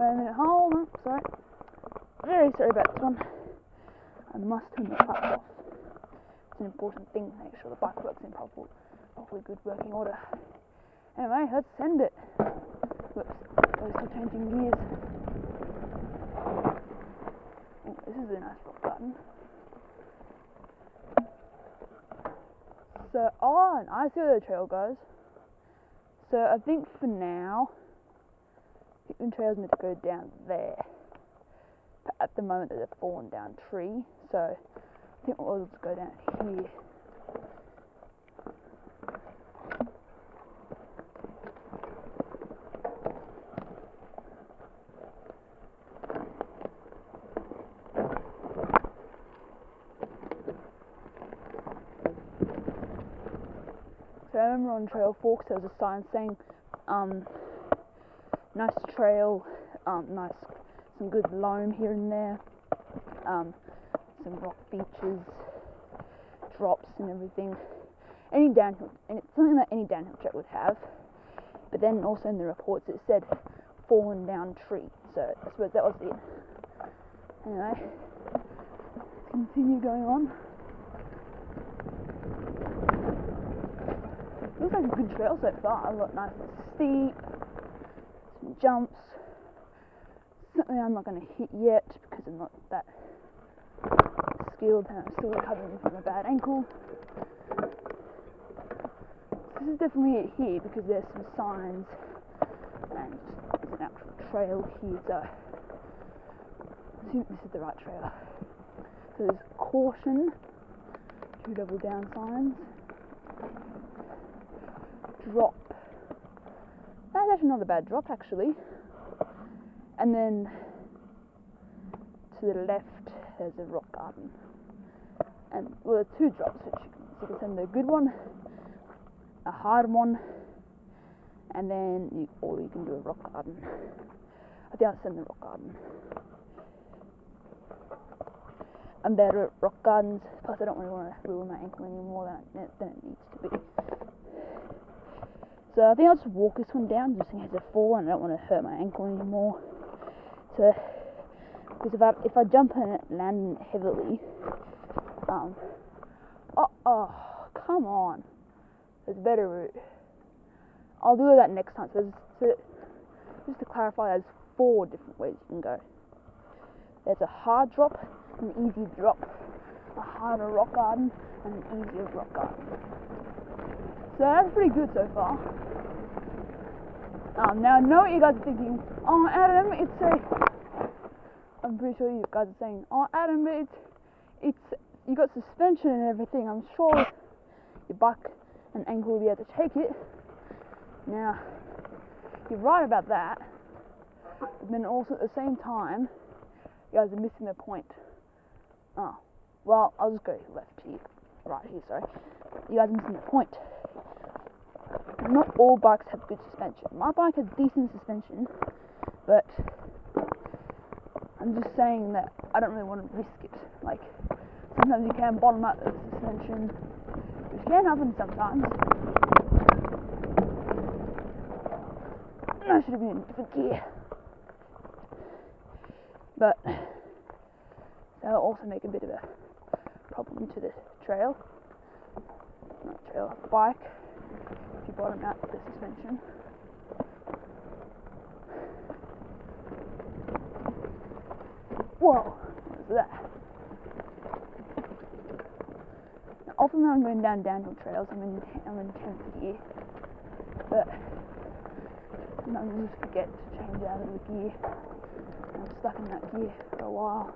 On, sorry. Very sorry about this one. I must turn the clutch off. It's an important thing, to make sure the bike works in proper, properly good working order. Anyway, let's send it. Whoops, we're changing gears. Oh, this is a nice garden. So, oh, and I see where the trail goes. So I think for now, the trail's meant to go down there. But at the moment, there's a fallen down tree, so I think we'll just go down here. So I remember on Trailforks there was a sign saying, um, nice trail, um, nice, some good loam here and there, um, some rock beaches, drops and everything. Any downhill, and it's something that any downhill track would have. But then also in the reports it said fallen down tree, so I suppose that was it. Anyway, continue going on. Looks like a good trail so far. I've got nice and steep, jumps. Something I'm not going to hit yet because I'm not that skilled and I'm still recovering from a bad ankle. This is definitely it here because there's some signs and there's an actual trail here, so I think this is the right trail. So there's caution, two double down signs drop. That's not a bad drop, actually. And then to the left, there's a rock garden. And well, there are two drops, which you can, so you can send a good one, a hard one, and then you, or you can do a rock garden. I think I'll send the rock garden. I'm better at rock gardens, plus I don't really want to ruin my ankle any more than, than it needs to be. So I think I'll just walk this one down just in case I fall and I don't want to hurt my ankle anymore. So, because if I, if I jump and land heavily, um, oh, oh, come on. There's a better route. I'll do that next time. So, so just to clarify, there's four different ways you can go. There's a hard drop, an easy drop, a harder rock garden, and an easier rock garden. So that's pretty good so far. Um, now I know what you guys are thinking. Oh, Adam, it's a. I'm pretty sure you guys are saying, oh, Adam, but it's it's you got suspension and everything. I'm sure your back and ankle will be able to take it. Now, you're right about that. But then also at the same time, you guys are missing the point. Oh, well, I'll just go left here, right here. Sorry, you guys are missing the point not all bikes have good suspension. My bike has decent suspension, but I'm just saying that I don't really want to risk it. Like, sometimes you can bottom out the suspension, which can happen sometimes. I should have been in different gear. But that'll also make a bit of a problem to the trail. Not trail, bike if you bottom out the suspension. Whoa, what is that? Now, often when I'm going down downhill trails, I'm in, I'm in 10th gear, but sometimes I just forget to change out of the gear. I'm stuck in that gear for a while.